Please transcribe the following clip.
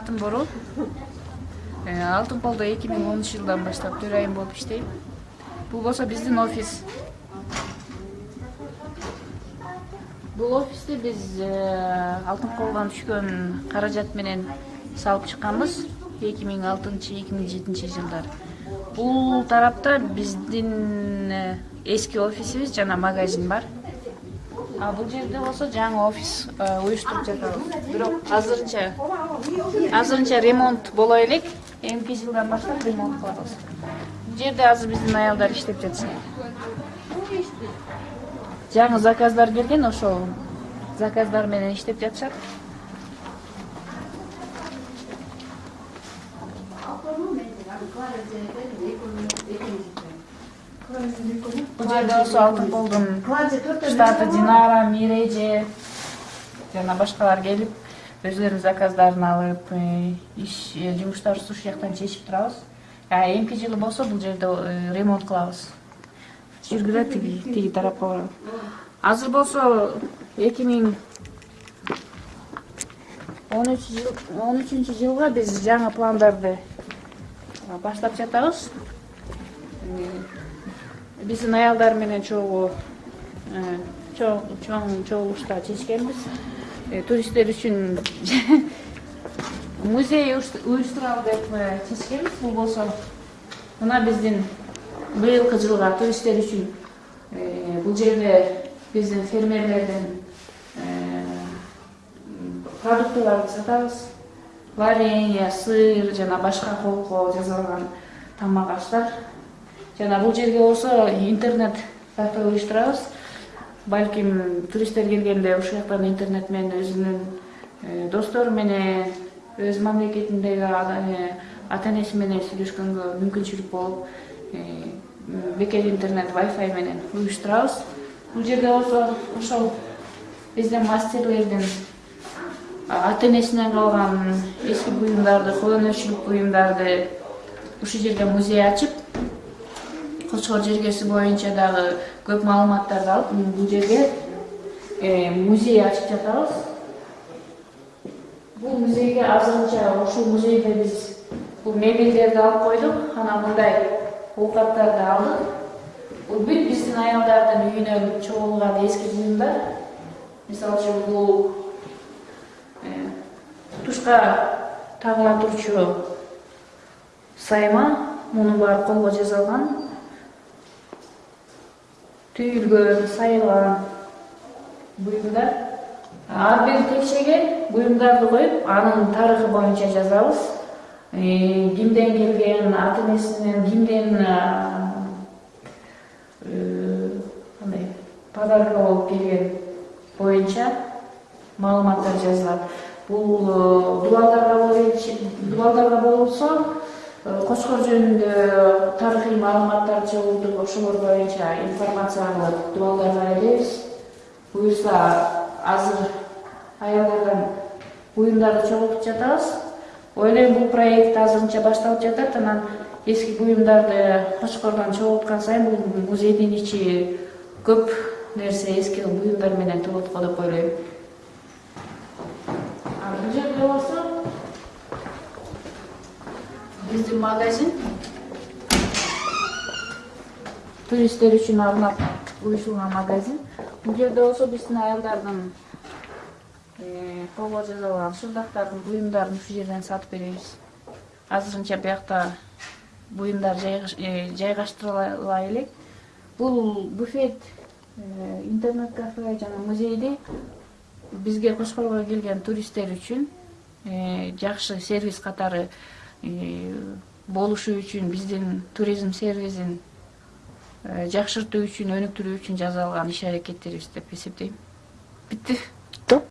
атым борол алтын миң онунчу жылдан баштап төрайым болуп иштейм бул болсо биздин офис бул офисти биз алтын колдон түшкөн каражат менен салып чыкканбыз эки миң алтынчы эки миң жетинчи жылдары бул тарапта биздин эски офисибиз жана магазин бар бул жерде болсо жаңы офис уюштуруп жатабыз. Бирок азырынча азырынча ремонт боло элек эмки жылдан баштап ремонт кылабыз. Бул жерде азыр биздин аялдар иштеп жатышат жаңы заказдар келген ошол заказдар менен иштеп жатышат жерде болсо алтын колдун штаты динара миреже жана башкалар келип өзүлөрүнүн заказдарын алып э, иш э, жумуштарыбызды ушул жактан чечип турабыз. Эмки жылы болсо бул жерде э, ремонт кылабыз. Жүргүлө тиги тиги тарапка азыр болсо эки миң он үч жыл он үчүнчү жылга биз жаңы пландарды баштап жатабыз биздин аялдар менен чогуу э, чоң чогулушта чечкенбиз. Э, туристтер үчүн музей уюштуралы деп э, чечкенбиз. Бул болсо мына биздин быйылкы жылга туристтер үчүн бул жерде биздин фермерлердин продуктыларды сатабыз. Варенье сыр жана башка колго жасалган тамак аштар жана бул жерге болсо интернет кафе уюштурабыз балким туристтер келгенде ушул жактан интернет менен өзүнүн достору менен өз мамлекетиндеги ата энеси менен сүйлөшкөнгө мүмкүнчүлүк болуп бекер интернет вайфай менен уюштурабыз бул жерде болсо ошол биздин мастерлердин ата энесинен калган эски буюмдарды кол өнөрчүлүк буюмдарды ушул жерде музей ачып кочкор жергеси боюнча дагы көп маалыматтарды алып бул жерге музей ачып жатабыз бул музейге азырынча ушул музейде биз бул мебелдерди алып койдук анан мындай оокаттарды алдык бул бүт биздин аялдардын үйүнөн чогулган эски буюмдар мисалы үчүн бул тушка тагыла турчу сайма мунун баары колго жасалган түйілген сайылған бұйымдар. Әрбір текшеге бұйымдарды қойып аның тарихы бойынша жазабыз кімден келген ата энесинен кимден кандай э, подарка болуп келген боюнча маалыматтар жазылат бул э, дубалдарга болсо кочкор жөнүндө тарыхый маалыматтарды чогултуп ошолор боюнча информация кылып дубалдарга илебиз буюрса азыр аялдардан буюмдарды чогултуп жатабыз. Ойлойм бул проект азырынча башталып жатат. Анан эски буюмдарды кочкордон чогулткан сайын бул музейдин ичи көп нерсе эски буюмдар менен толот го деп ойлойм. Бул жерде болсо биздин магазин. Туристтер үчүн арнап уюшулган магазин. Бул жерде болсо биздин аялдардын э, колго жасалган шырдактардын буюмдарын ушул жерден сатып беребиз. Азырынча биякта буюмдар э, жайгаштырыла элек. Бул буфет э, интернет кафе жана музейди бизге кочкорго келген туристтер үчүн жакшы сервис катары болушу үчүн биздин туризм сервисин э, жакшыртуу үчүн өнүктүрүү үчүн жасалган иш аракеттерибиз деп эсептейм. Бүттү